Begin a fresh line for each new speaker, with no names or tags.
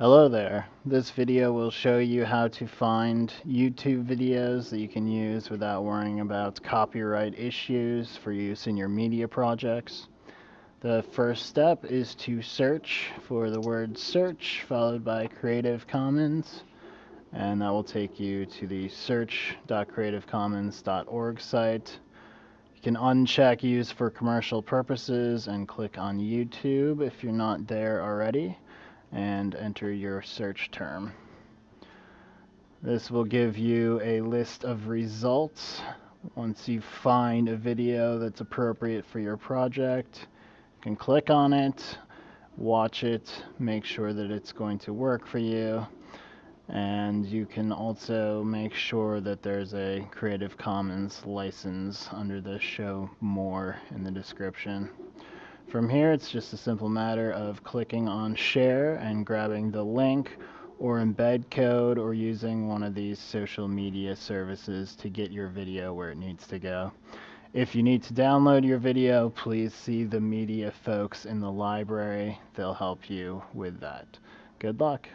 Hello there. This video will show you how to find YouTube videos that you can use without worrying about copyright issues for use in your media projects. The first step is to search for the word search followed by Creative Commons and that will take you to the search.creativecommons.org site. You can uncheck use for commercial purposes and click on YouTube if you're not there already and enter your search term. This will give you a list of results. Once you find a video that's appropriate for your project, you can click on it, watch it, make sure that it's going to work for you, and you can also make sure that there's a Creative Commons license under the show more in the description. From here, it's just a simple matter of clicking on share and grabbing the link or embed code or using one of these social media services to get your video where it needs to go. If you need to download your video, please see the media folks in the library. They'll help you with that. Good luck.